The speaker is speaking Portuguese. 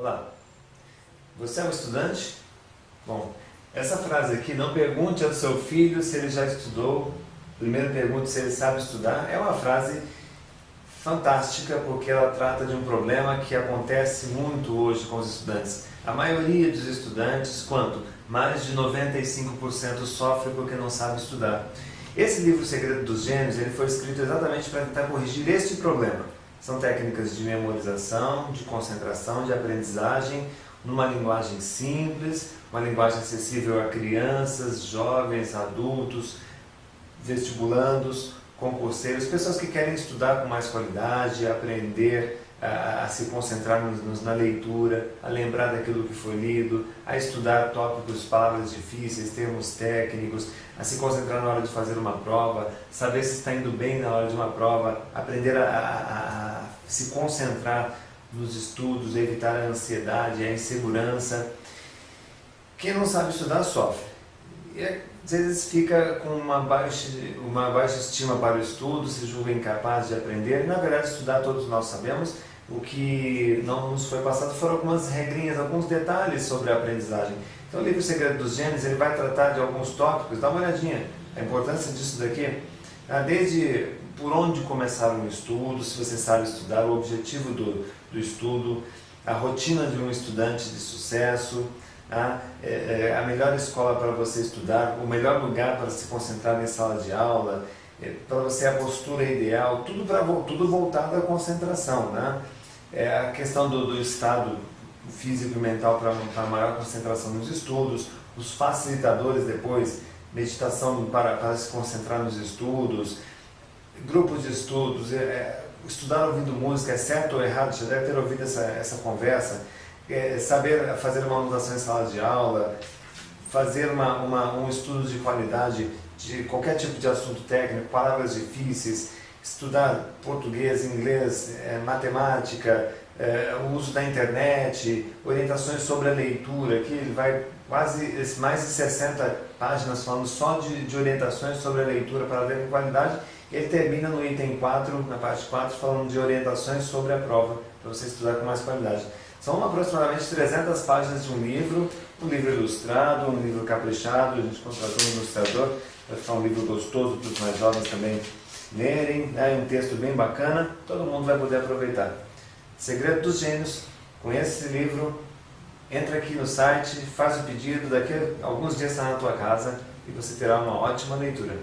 Olá, você é um estudante? Bom, essa frase aqui, não pergunte ao seu filho se ele já estudou, primeiro pergunte se ele sabe estudar, é uma frase fantástica porque ela trata de um problema que acontece muito hoje com os estudantes. A maioria dos estudantes, quanto? Mais de 95% sofre porque não sabe estudar. Esse livro, Segredo dos Gênios, ele foi escrito exatamente para tentar corrigir este problema. São técnicas de memorização, de concentração, de aprendizagem, numa linguagem simples, uma linguagem acessível a crianças, jovens, adultos, vestibulandos, concurseiros, pessoas que querem estudar com mais qualidade, aprender a, se concentrar nos, na leitura, a lembrar daquilo que foi lido, a estudar tópicos, palavras difíceis, termos técnicos, a se concentrar na hora de fazer uma prova, saber se está indo bem na hora de uma prova, aprender a, a, a se concentrar nos estudos, evitar a ansiedade, a insegurança. Quem não sabe estudar sofre. E às vezes fica com uma baixa, uma baixa estima para o estudo, se julga incapaz de aprender. Na verdade, estudar todos nós sabemos, o que não nos foi passado foram algumas regrinhas, alguns detalhes sobre a aprendizagem. Então o livro Segredo dos Gênios ele vai tratar de alguns tópicos, dá uma olhadinha, a importância disso daqui, tá? desde por onde começar um estudo, se você sabe estudar, o objetivo do, do estudo, a rotina de um estudante de sucesso, tá? é, é, a melhor escola para você estudar, o melhor lugar para se concentrar em sala de aula, é, para você a postura ideal, tudo, pra, tudo voltado à concentração. Né? é a questão do, do estado físico e mental para maior concentração nos estudos, os facilitadores depois, meditação para, para se concentrar nos estudos, grupos de estudos, é, é, estudar ouvindo música, é certo ou errado, já deve ter ouvido essa, essa conversa, é, saber fazer uma anotação em sala de aula, fazer uma, uma, um estudo de qualidade de qualquer tipo de assunto técnico, palavras difíceis, estudar português, inglês, é, matemática, é, o uso da internet, orientações sobre a leitura, aqui ele vai quase mais de 60 páginas falando só de, de orientações sobre a leitura para ler com qualidade, ele termina no item 4, na parte 4, falando de orientações sobre a prova, para você estudar com mais qualidade. São aproximadamente 300 páginas de um livro, um livro ilustrado, um livro caprichado, a gente contratou um ilustrador para ficar um livro gostoso para os mais jovens também lerem, é um texto bem bacana, todo mundo vai poder aproveitar. Segredo dos Gênios, conheça esse livro, entra aqui no site, faz o pedido, daqui a alguns dias está na tua casa e você terá uma ótima leitura.